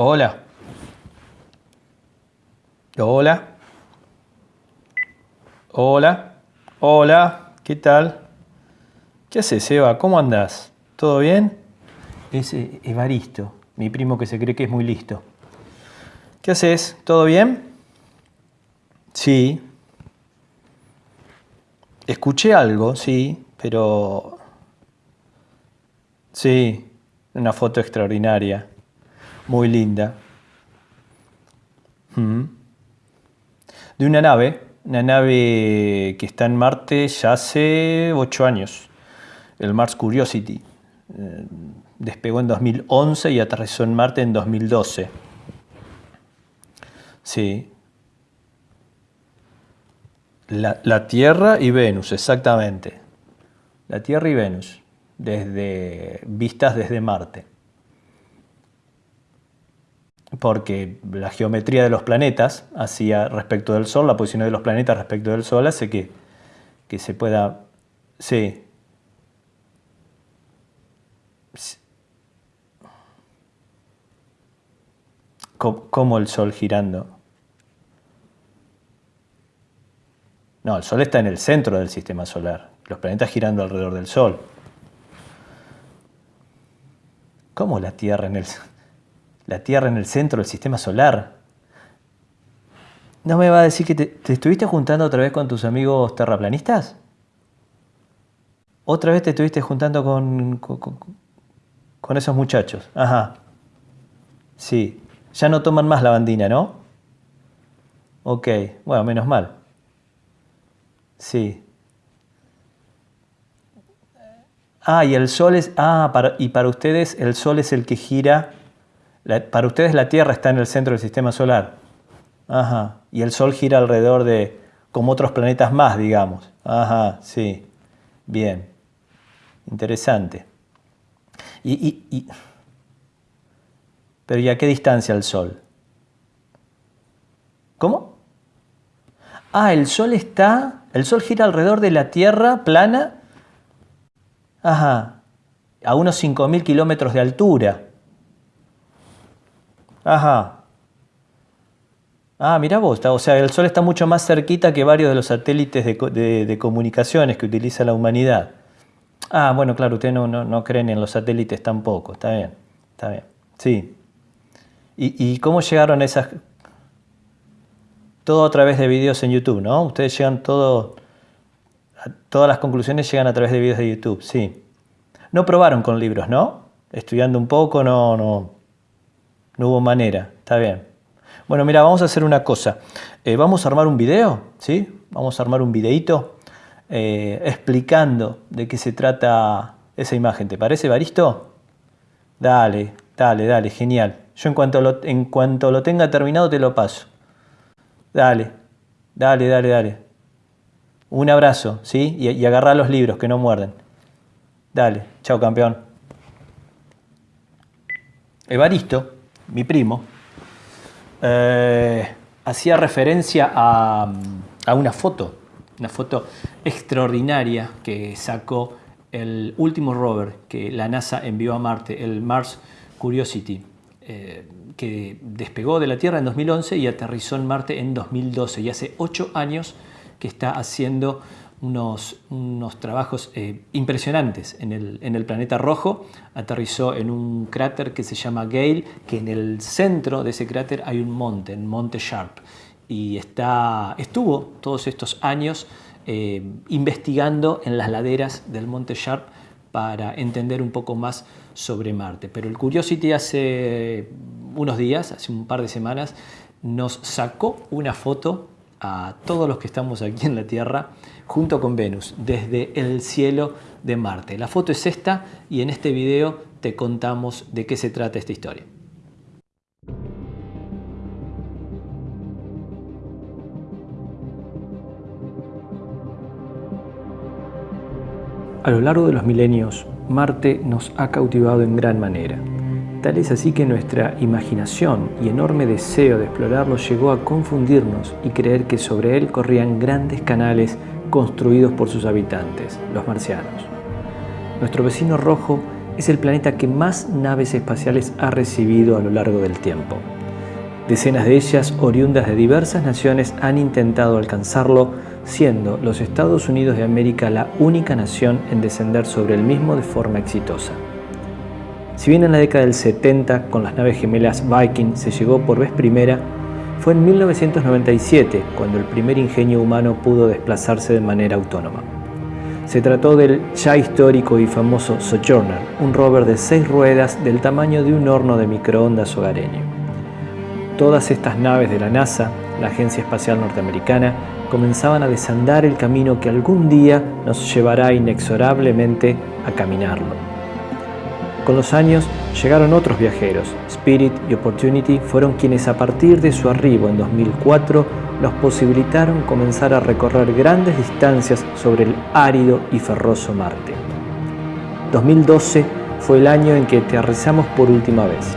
Hola. Hola. Hola. Hola. ¿Qué tal? ¿Qué haces, Eva? ¿Cómo andás? ¿Todo bien? Es eh, Evaristo, mi primo que se cree que es muy listo. ¿Qué haces? ¿Todo bien? Sí. Escuché algo, sí, pero... Sí, una foto extraordinaria muy linda. Mm. De una nave, una nave que está en Marte ya hace ocho años, el Mars Curiosity. Eh, despegó en 2011 y aterrizó en Marte en 2012. Sí. La, la Tierra y Venus, exactamente. La Tierra y Venus, desde, vistas desde Marte porque la geometría de los planetas hacia respecto del Sol, la posición de los planetas respecto del Sol hace que, que se pueda... Sí. ¿Cómo el Sol girando? No, el Sol está en el centro del sistema solar. Los planetas girando alrededor del Sol. ¿Cómo la Tierra en el la Tierra en el centro del sistema solar. ¿No me va a decir que te, estuviste juntando otra vez con tus amigos terraplanistas? ¿Otra vez te estuviste juntando con, con, esos muchachos? Ajá. Sí. Ya no toman más la bandina, ¿no? Ok. Bueno, menos mal. Sí. Ah, y el sol es... Ah, y para ustedes el sol es el que gira para ustedes la Tierra está en el centro del sistema solar. Ajá. Y el Sol gira alrededor de, como otros planetas más, digamos. Ajá, sí. Bien. Interesante. Y, Pero ¿y a qué distancia el Sol? ¿Cómo? Ah, el Sol está... El Sol gira alrededor de la Tierra plana. Ajá. A unos 5.000 kilómetros de altura. Ajá. Ah, mira vos, o sea, el Sol está mucho más cerquita que varios de los satélites de, comunicaciones que utiliza la humanidad. Ah, bueno, claro, ustedes no, no, creen en los satélites tampoco, está bien, está bien, sí. ¿Y, cómo llegaron esas...? Todo a través de videos en YouTube, ¿no? Ustedes llegan todo... Todas las conclusiones llegan a través de videos de YouTube, sí. No probaron con libros, ¿no? Estudiando un poco, no, no, no hubo manera, está bien. Bueno, mira, vamos a hacer una cosa. Eh, vamos a armar un video, ¿sí? Vamos a armar un videito eh, explicando de qué se trata esa imagen. ¿Te parece, Baristo? Dale, dale, dale, genial. Yo en cuanto lo, en cuanto lo tenga terminado te lo paso. Dale, dale, dale, dale. Un abrazo, ¿sí? Y, y agarrá los libros que no muerden. Dale, chao campeón. Evaristo mi primo, eh, hacía referencia a, una foto, una foto extraordinaria que sacó el último rover que la NASA envió a Marte, el Mars Curiosity, eh, que despegó de la Tierra en 2011 y aterrizó en Marte en 2012. Y hace ocho años que está haciendo unos, unos trabajos eh, impresionantes en el, en el, planeta rojo. Aterrizó en un cráter que se llama Gale, que en el centro de ese cráter hay un monte, el Monte Sharp. Y está, estuvo todos estos años eh, investigando en las laderas del Monte Sharp para entender un poco más sobre Marte. Pero el Curiosity hace unos días, hace un par de semanas, nos sacó una foto a todos los que estamos aquí en la Tierra junto con Venus desde el cielo de Marte. La foto es esta y en este video te contamos de qué se trata esta historia. A lo largo de los milenios, Marte nos ha cautivado en gran manera. Tal es así que nuestra imaginación y enorme deseo de explorarlo llegó a confundirnos y creer que sobre él corrían grandes canales construidos por sus habitantes, los marcianos. Nuestro vecino rojo es el planeta que más naves espaciales ha recibido a lo largo del tiempo. Decenas de ellas, oriundas de diversas naciones, han intentado alcanzarlo, siendo los Estados Unidos de América la única nación en descender sobre el mismo de forma exitosa. Si bien en la década del 70, con las naves gemelas Viking, se llegó por vez primera, fue en 1997 cuando el primer ingenio humano pudo desplazarse de manera autónoma. Se trató del ya histórico y famoso Sojourner, un rover de seis ruedas del tamaño de un horno de microondas hogareño. Todas estas naves de la NASA, la Agencia Espacial Norteamericana, comenzaban a desandar el camino que algún día nos llevará inexorablemente a caminarlo. Con los años llegaron otros viajeros. Spirit y Opportunity fueron quienes a partir de su arribo en 2004 nos posibilitaron comenzar a recorrer grandes distancias sobre el árido y ferroso Marte. 2012 fue el año en que aterrizamos por última vez.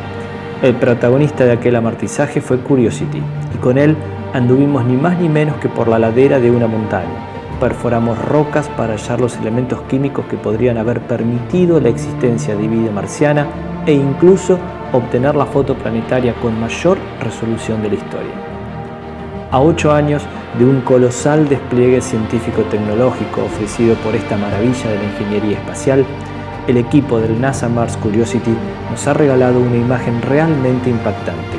El protagonista de aquel amartizaje fue Curiosity, y con él anduvimos ni más ni menos que por la ladera de una montaña. Perforamos rocas para hallar los elementos químicos que podrían haber permitido la existencia de vida marciana e incluso obtener la foto planetaria con mayor resolución de la historia. A ocho años de un colosal despliegue científico-tecnológico ofrecido por esta maravilla de la ingeniería espacial, el equipo del NASA Mars Curiosity nos ha regalado una imagen realmente impactante.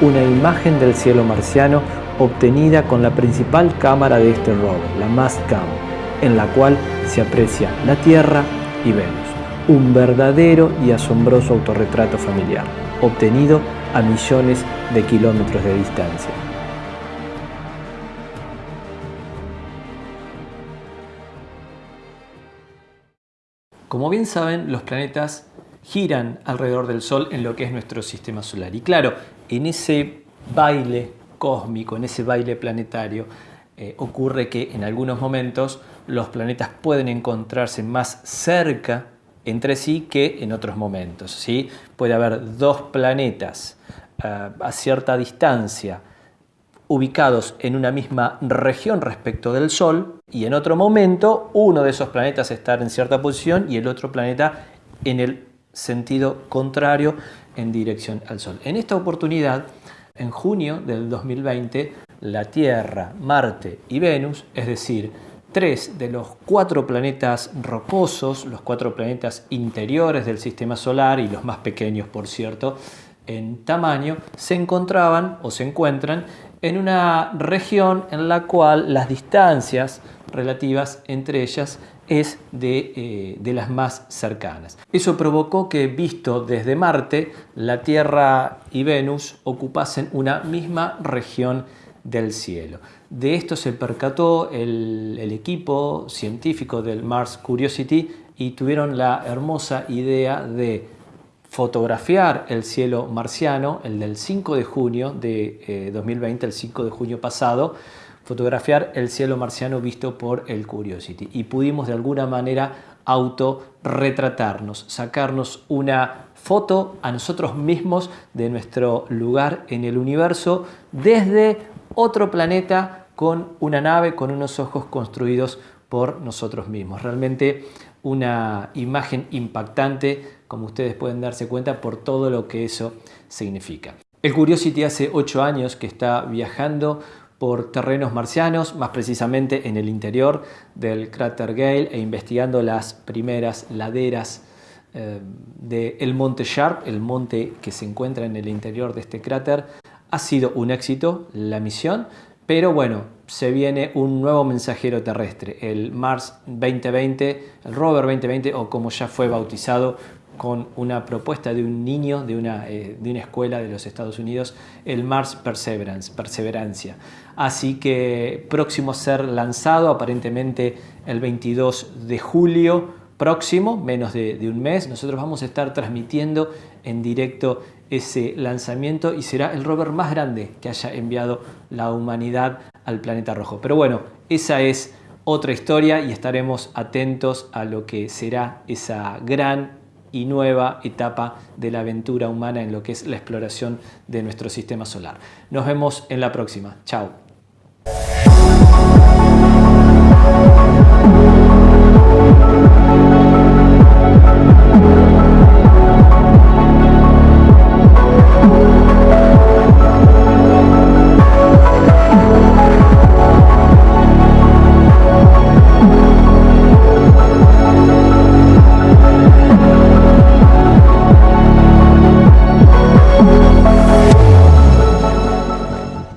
Una imagen del cielo marciano obtenida con la principal cámara de este rover, la Mastcam, en la cual se aprecia la Tierra y Venus. Un verdadero y asombroso autorretrato familiar, obtenido a millones de kilómetros de distancia. Como bien saben, los planetas giran alrededor del Sol en lo que es nuestro sistema solar. Y claro, en ese baile cósmico, en ese baile planetario, eh, ocurre que en algunos momentos los planetas pueden encontrarse más cerca entre sí que en otros momentos. ¿sí? Puede haber dos planetas eh, a cierta distancia ubicados en una misma región respecto del Sol y en otro momento uno de esos planetas estar en cierta posición y el otro planeta en el sentido contrario en dirección al Sol. En esta oportunidad, en junio del 2020, la Tierra, Marte y Venus, es decir, tres de los cuatro planetas rocosos, los cuatro planetas interiores del sistema solar y los más pequeños, por cierto, en tamaño, se encontraban o se encuentran en una región en la cual las distancias relativas entre ellas es de, eh, las más cercanas. Eso provocó que, visto desde Marte, la Tierra y Venus ocupasen una misma región del cielo. De esto se percató el, el equipo científico del Mars Curiosity y tuvieron la hermosa idea de fotografiar el cielo marciano, el del 5 de junio de 2020, eh, el 5 de junio pasado, fotografiar el cielo marciano visto por el Curiosity. Y pudimos de alguna manera autorretratarnos, sacarnos una foto a nosotros mismos de nuestro lugar en el universo desde otro planeta con una nave, con unos ojos construidos por nosotros mismos. Realmente una imagen impactante, como ustedes pueden darse cuenta, por todo lo que eso significa. El Curiosity hace ocho años que está viajando por terrenos marcianos, más precisamente en el interior del cráter Gale e investigando las primeras laderas eh, del monte Sharp, el monte que se encuentra en el interior de este cráter. Ha sido un éxito la misión, pero bueno, se viene un nuevo mensajero terrestre, el Mars 2020, el rover 2020 o como ya fue bautizado con una propuesta de un niño de una, eh, de una escuela de los Estados Unidos, el Mars Perseverance, Perseverancia. Así que próximo a ser lanzado aparentemente el 22 de julio próximo, menos de, de un mes, nosotros vamos a estar transmitiendo en directo ese lanzamiento y será el rover más grande que haya enviado la humanidad al planeta rojo. Pero bueno, esa es otra historia y estaremos atentos a lo que será esa gran y nueva etapa de la aventura humana en lo que es la exploración de nuestro sistema solar. Nos vemos en la próxima. Chao.